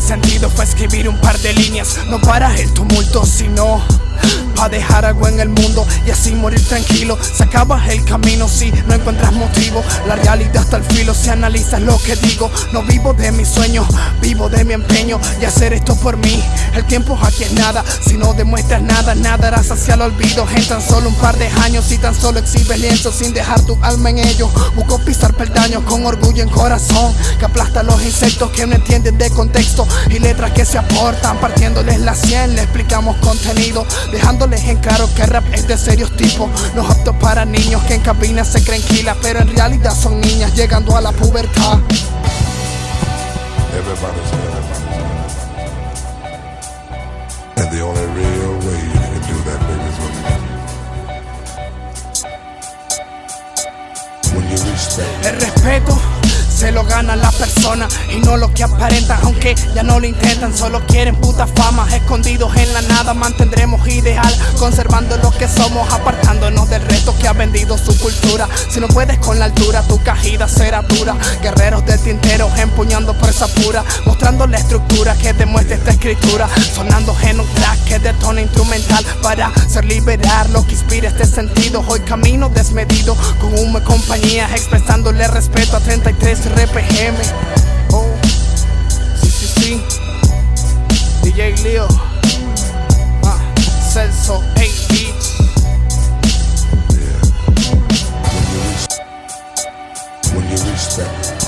sentido fue escribir un par de líneas, no para el tumulto, sino Pa' dejar algo en el mundo y así morir tranquilo. Se acaba el camino si no encuentras motivo. La realidad está al filo si analizas lo que digo. No vivo de mis sueños, vivo de mi empeño Y hacer esto por mí, el tiempo aquí es nada Si no demuestras nada, nada harás hacia el olvido. En tan solo un par de años y tan solo exhibes lienzo Sin dejar tu alma en ello. Busco pisar peldaños con orgullo en corazón Que aplasta los insectos que no entienden de contexto Y letras que se aportan partiéndoles la sien. Le explicamos contenido Dejándoles en claro que rap es de serios tipos. No apto para niños que en cabina se creen kilas Pero en realidad son niñas llegando a la pubertad. Everybody's And the only real way you can do that, baby, is when you, when you respect. El respeto se lo ganan las personas y no lo que aparentan Aunque ya no lo intentan, solo quieren puta fama Escondidos en la nada mantendremos ideal Conservando lo que somos, apartándonos del resto que ha vendido su cultura. Si no puedes con la altura, tu cajida será dura. Guerreros del tintero empuñando fuerza pura Mostrando la estructura que demuestra esta escritura Sonando en un track que detona instrumental Para ser liberar lo que inspira este sentido. Hoy camino desmedido con una compañía Expresándole respeto a 33 es Oh, sí, sí, sí. DJ Leo. Ah, Celso AB. When you respect.